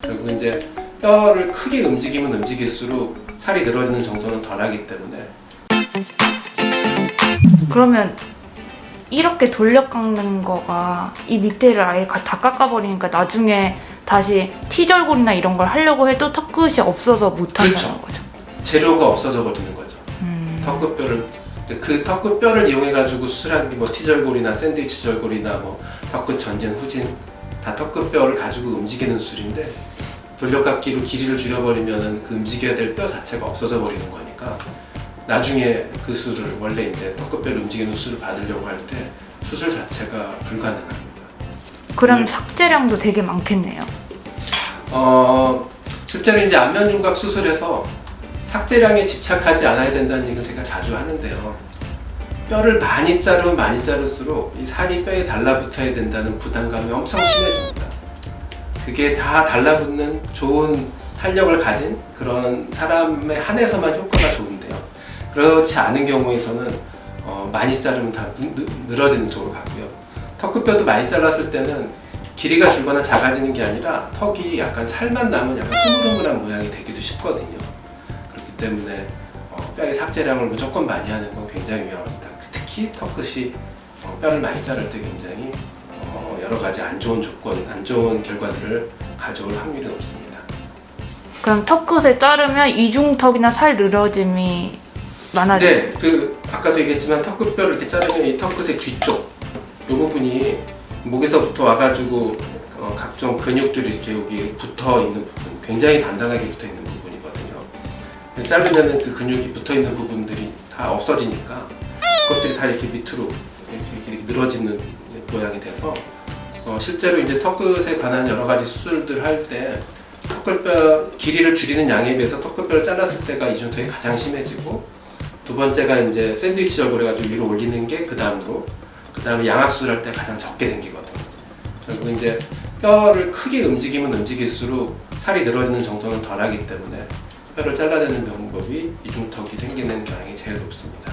그리고 이제 뼈를 크게 움직이면 움직일수록 살이 늘어지는 정도는 덜하기 때문에 그러면 이렇게 돌려 깎는 거가 이 밑에를 아예 가- 다 깎아버리니까 나중에 다시 T절골이나 이런 걸 하려고 해도 턱 끝이 없어서 못 한다는 그렇죠. 거죠. 재료가 없어져 버리는 거죠. 음. 턱끝뼈를 그 턱끝뼈를 이용해 가지고 수술한 게뭐 T절골이나 샌드위치 절골이나 뭐 턱끝 전진 후진 다 턱끝뼈를 가지고 움직이는 수술인데 돌려깎기로 길이를 줄여버리면은 그 움직여야 될 뼈 자체가 없어져 버리는 거니까 나중에 그 수술을 원래 이제 턱끝뼈를 움직이는 수술을 받으려고 할 때 수술 자체가 불가능합니다. 그럼 네. 삭제량도 되게 많겠네요. 어, 실제로 이제 안면 윤곽 수술에서 삭제량에 집착하지 않아야 된다는 얘기를 제가 자주 하는데요. 뼈를 많이 자르면 많이 자를수록 이 살이 뼈에 달라붙어야 된다는 부담감이 엄청 심해집니다. 그게 다 달라붙는 좋은 탄력을 가진 그런 사람에 한해서만 효과가 좋은데요. 그렇지 않은 경우에서는 어, 많이 자르면 다 늘어지는 쪽으로 가고요. 턱끝뼈도 많이 잘랐을 때는 길이가 줄거나 작아지는 게 아니라 턱이 약간 살만 남은 약간 흐물흐물한 모양이 되기도 쉽거든요. 그렇기 때문에 어, 뼈의 삭제량을 무조건 많이 하는 건 굉장히 위험합니다. 특히 턱끝이 어, 뼈를 많이 자를 때 굉장히 어, 여러 가지 안 좋은 조건, 안 좋은 결과들을 가져올 확률이 높습니다. 그럼 턱 끝을 자르면 이중턱이나 살 늘어짐이 많아져. 네, 그 아까도 얘기했지만 턱끝뼈를 이렇게 자르면 이 턱끝의 뒤쪽 이 부분이 목에서부터 와가지고 어, 각종 근육들이 이렇게 여기 붙어 있는 부분, 굉장히 단단하게 붙어 있는 부분이거든요. 자르면은 그 근육이 붙어 있는 부분들이 다 없어지니까 그것들이 다 이렇게 밑으로 이렇게, 이렇게 늘어지는 모양이 돼서 어, 실제로 이제 턱끝에 관한 여러 가지 수술들 할 때 턱끝뼈 길이를 줄이는 양에 비해서 턱끝뼈를 잘랐을 때가 이중턱이 가장 심해지고 두 번째가 이제 샌드위치 절골 해가지고 위로 올리는 게 그 다음으로 그 다음에 양악수술 할 때 가장 적게 생기거든요. 결국 이제 뼈를 크게 움직이면 움직일수록 살이 늘어지는 정도는 덜하기 때문에 뼈를 잘라내는 방법이 이중턱이 생기는 경향이 제일 높습니다.